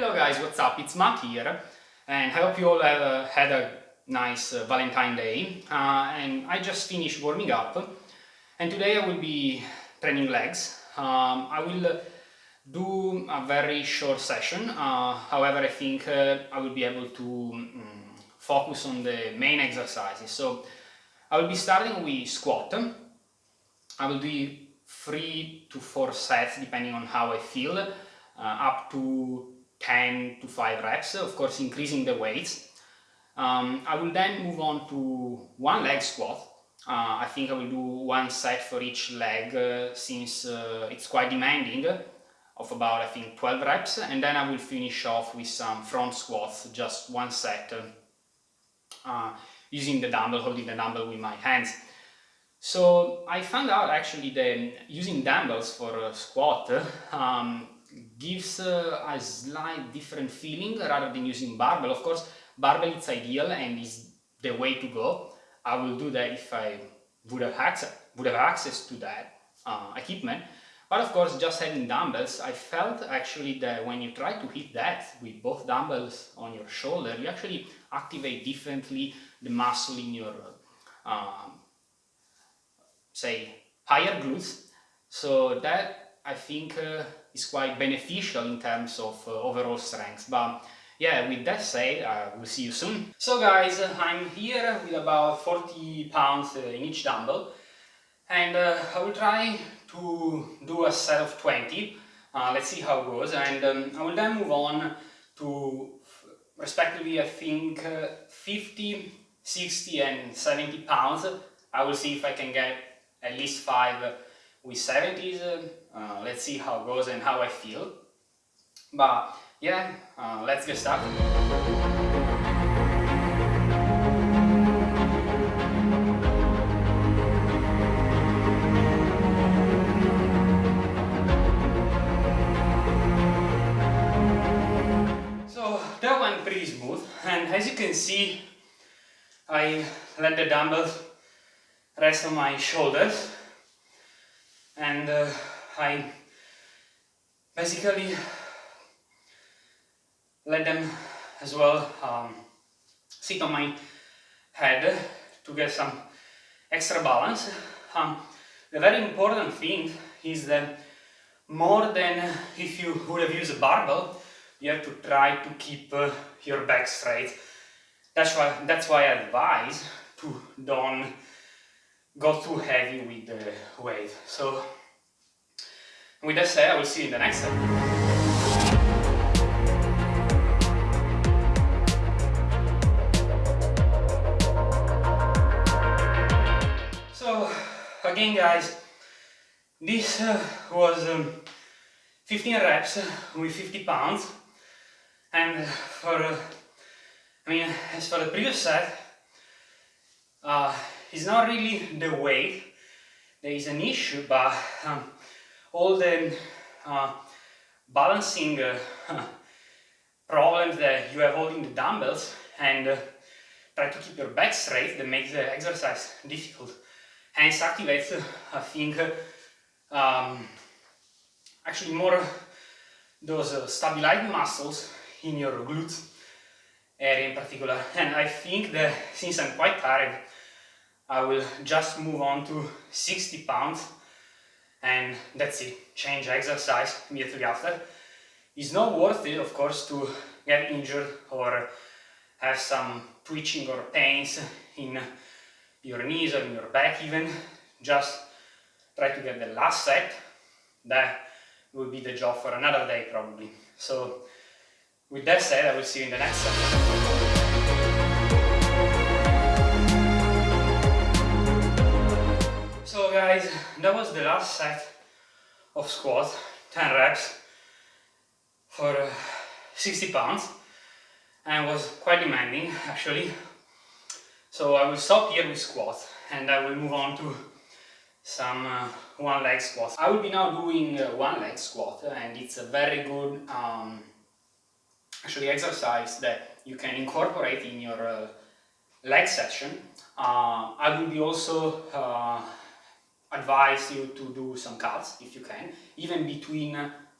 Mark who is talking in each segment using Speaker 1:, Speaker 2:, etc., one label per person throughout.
Speaker 1: Hello guys, what's up? It's Matt here and I hope you all have uh, had a nice uh, Valentine Day uh, and I just finished warming up and today I will be training legs. Um, I will uh, do a very short session, uh, however I think uh, I will be able to um, focus on the main exercises. So I will be starting with squat. I will do three to four sets depending on how I feel, uh, up to 10 to 5 reps, of course increasing the weights. Um, I will then move on to one leg squat. Uh, I think I will do one set for each leg uh, since uh, it's quite demanding of about I think 12 reps and then I will finish off with some front squats, just one set uh, using the dumbbell, holding the dumbbell with my hands. So I found out actually that using dumbbells for a squat um, gives uh, a slight different feeling rather than using barbell. Of course, barbell is ideal and is the way to go. I will do that if I would have access, would have access to that uh, equipment. But of course, just having dumbbells, I felt actually that when you try to hit that with both dumbbells on your shoulder, you actually activate differently the muscle in your, um, say, higher glutes. So that, I think, uh, is quite beneficial in terms of uh, overall strength. But yeah, with that said, uh, we'll see you soon. So guys, I'm here with about 40 pounds uh, in each dumbbell and uh, I will try to do a set of 20. Uh, let's see how it goes and um, I will then move on to respectively I think uh, 50, 60 and 70 pounds. I will see if I can get at least 5 with 70s, uh, let's see how it goes and how I feel. But yeah, uh, let's get started. So that went pretty smooth and as you can see I let the dumbbells rest on my shoulders and uh, I basically let them as well um, sit on my head to get some extra balance. Um, the very important thing is that more than if you would have used a barbell, you have to try to keep uh, your back straight. That's why, that's why I advise to don't go too heavy with the weight. So with that said, I will see you in the next step. So again guys, this uh, was um, 15 reps with 50 pounds and for, uh, I mean, as for the previous set, uh, it's not really the weight there is an issue, but um, all the uh, balancing uh, problems that you have holding the dumbbells and uh, try to keep your back straight that makes the exercise difficult. Hence activates, uh, I think, um, actually more those uh, stabilizing muscles in your glutes area in particular. And I think that since I'm quite tired, I will just move on to 60 pounds and that's it, change exercise immediately after. It's not worth it, of course, to get injured or have some twitching or pains in your knees or in your back even. Just try to get the last set. That will be the job for another day probably. So with that said, I will see you in the next set. Guys, that was the last set of squats, 10 reps for uh, 60 pounds and it was quite demanding actually. So I will stop here with squats and I will move on to some uh, one leg squats. I will be now doing uh, one leg squat and it's a very good um, actually exercise that you can incorporate in your uh, leg session. Uh, I will be also advise you to do some cuts if you can, even between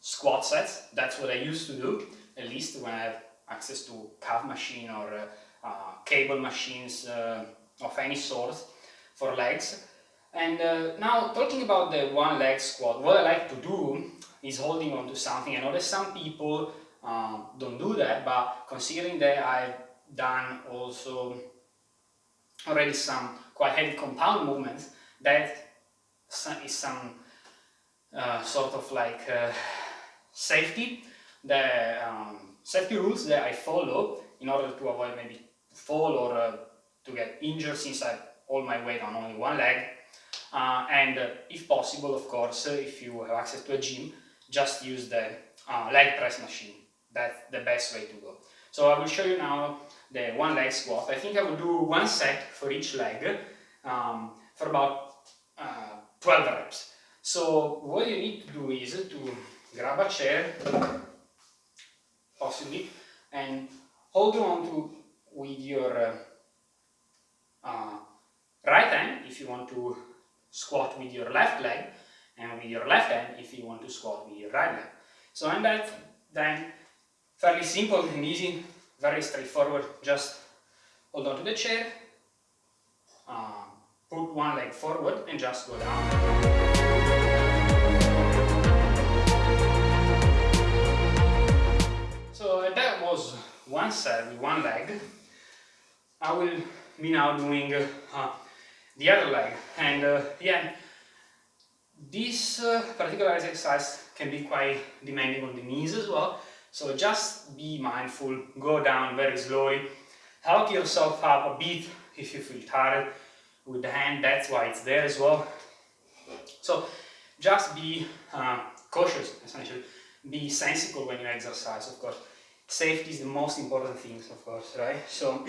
Speaker 1: squat sets. That's what I used to do at least when I have access to calf machine or uh, cable machines uh, of any sort for legs. And uh, now talking about the one leg squat, what I like to do is holding on to something. I know that some people um, don't do that, but considering that I've done also already some quite heavy compound movements, that is some uh, sort of like uh, safety, the um, safety rules that I follow in order to avoid maybe fall or uh, to get injured since I hold my weight on only one leg. Uh, and uh, if possible, of course, if you have access to a gym, just use the uh, leg press machine. That's the best way to go. So I will show you now the one leg squat. I think I will do one set for each leg um, for about uh, 12 reps. So what you need to do is to grab a chair, possibly, and hold on to with your uh, uh, right hand if you want to squat with your left leg and with your left hand if you want to squat with your right leg. So and that then fairly simple and easy, very straightforward, just hold on to the chair, uh, put one leg forward and just go down. So that was one set with one leg. I will be now doing uh, the other leg and uh, yeah this uh, particular exercise can be quite demanding on the knees as well so just be mindful go down very slowly help yourself up a bit if you feel tired with the hand that's why it's there as well. So just be uh, cautious essentially. Be sensible when you exercise of course. Safety is the most important thing of course right? So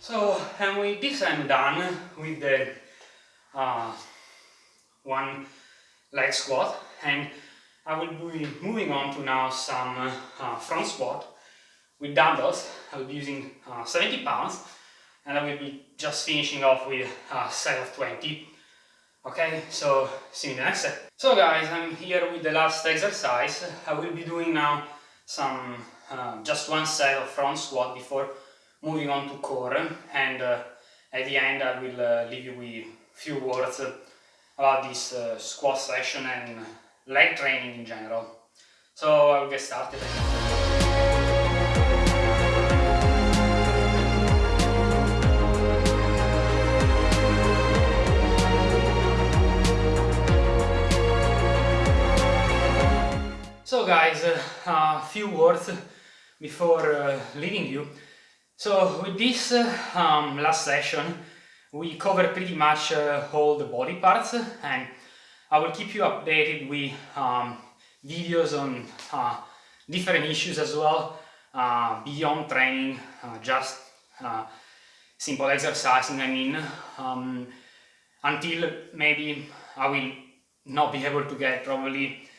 Speaker 1: So, and with this I'm done with the uh, one leg squat. And I will be moving on to now some uh, front squat with dumbbells. I will be using uh, 70 pounds and I will be just finishing off with a set of 20. Okay, so see you the next set. So guys, I'm here with the last exercise. I will be doing now some uh, just one set of front squat before moving on to core and uh, at the end I will uh, leave you with a few words about this uh, squat session and leg training in general. So I'll get started. So guys, uh, a few words before uh, leaving you. So with this uh, um, last session we covered pretty much uh, all the body parts and I will keep you updated with um, videos on uh, different issues as well uh, beyond training, uh, just uh, simple exercising I mean um, until maybe I will not be able to get probably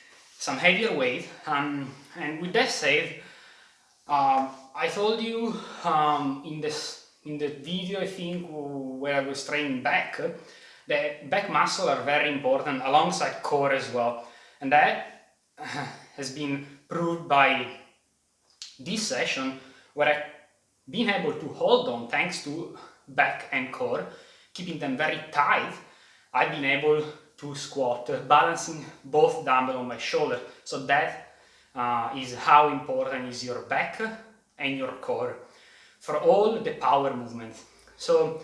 Speaker 1: some heavier weight um, and with that said um, I told you um, in this in the video I think where I was training back that back muscle are very important alongside core as well. And that has been proved by this session where I've been able to hold on thanks to back and core keeping them very tight. I've been able to squat balancing both dumbbell on my shoulder so that uh, is how important is your back and your core for all the power movements. So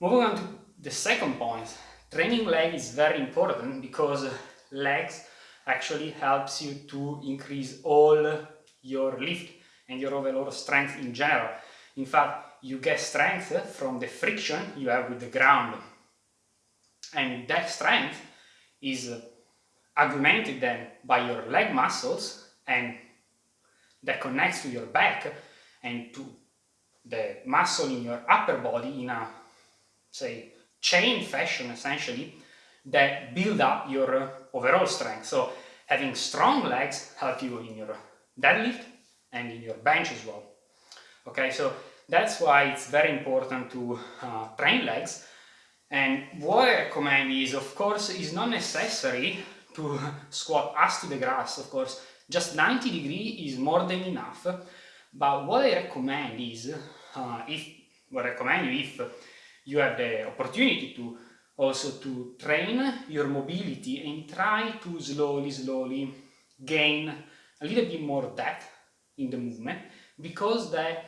Speaker 1: moving on to the second point, training leg is very important because legs actually helps you to increase all your lift and your overall strength in general. In fact, you get strength from the friction you have with the ground. And that strength is augmented then by your leg muscles and that connects to your back and to the muscle in your upper body in a, say, chain fashion essentially, that build up your overall strength. So having strong legs help you in your deadlift and in your bench as well. Okay, so that's why it's very important to uh, train legs And what I recommend is, of course, is not necessary to squat ass to the grass, of course, just 90 degree is more than enough. But what I recommend is, uh, if, what I recommend you if you have the opportunity to also to train your mobility and try to slowly, slowly gain a little bit more depth in the movement because they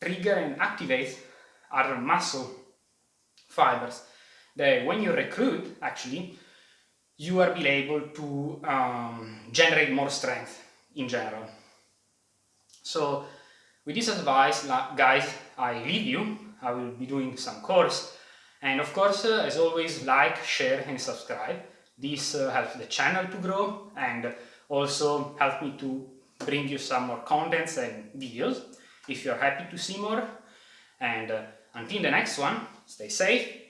Speaker 1: trigger and activate our muscle fibers that when you recruit actually you are be able to um, generate more strength in general. So with this advice guys I leave you, I will be doing some course and of course uh, as always like, share and subscribe. This uh, helps the channel to grow and also help me to bring you some more contents and videos if you're happy to see more and uh, until the next one stay safe